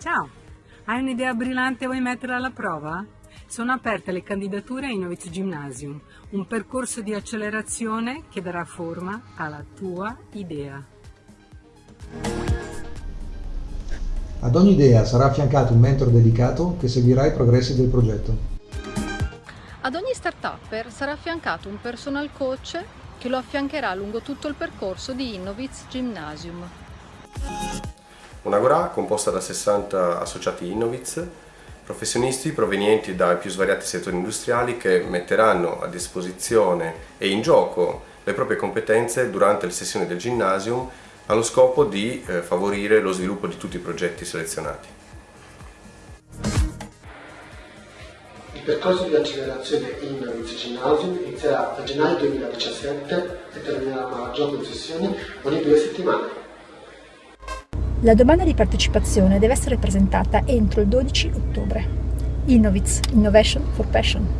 Ciao, hai un'idea brillante e vuoi metterla alla prova? Sono aperte le candidature a Innoviz Gymnasium, un percorso di accelerazione che darà forma alla tua idea. Ad ogni idea sarà affiancato un mentor dedicato che seguirà i progressi del progetto. Ad ogni start-upper sarà affiancato un personal coach che lo affiancherà lungo tutto il percorso di Innoviz Gymnasium. Un'Agora composta da 60 associati Innoviz, professionisti provenienti dai più svariati settori industriali che metteranno a disposizione e in gioco le proprie competenze durante le sessioni del Gymnasium allo scopo di eh, favorire lo sviluppo di tutti i progetti selezionati. Il percorso di accelerazione Innoviz Gymnasium inizierà a gennaio 2017 e terminerà a maggio con sessioni ogni due settimane. La domanda di partecipazione deve essere presentata entro il 12 ottobre. Innoviz Innovation for Passion